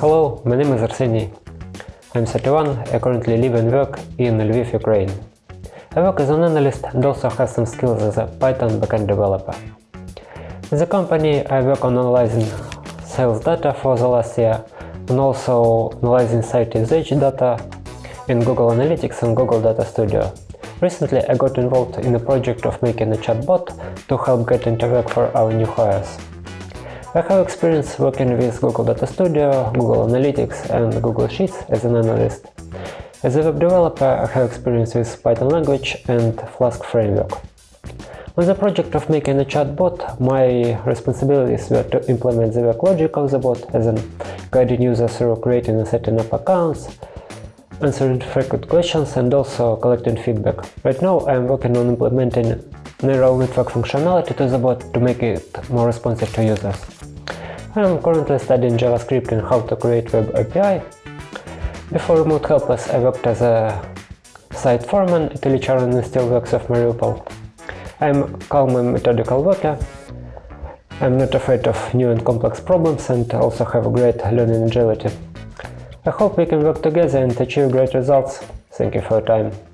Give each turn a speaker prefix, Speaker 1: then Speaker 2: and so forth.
Speaker 1: Hello, my name is Arseny. I'm 31, I currently live and work in Lviv, Ukraine. I work as an analyst and also have some skills as a Python backend developer. In the company, I work on analyzing sales data for the last year and also analyzing site usage data in Google Analytics and Google Data Studio. Recently, I got involved in a project of making a chatbot to help get into work for our new hires. I have experience working with Google Data Studio, Google Analytics and Google Sheets as an analyst. As a web developer, I have experience with Python language and Flask framework. On the project of making a chatbot, my responsibilities were to implement the work logic of the bot, as in guiding users through creating and setting up accounts, answering frequent questions and also collecting feedback. Right now I am working on implementing neural network functionality to the bot to make it more responsive to users. I am currently studying JavaScript and how to create web API. Before Remote Helpers I worked as a site foreman at Ilicha and Steelworks of Mariupol. I am calm and methodical worker. I'm not afraid of new and complex problems and also have a great learning agility. I hope we can work together and achieve great results. Thank you for your time.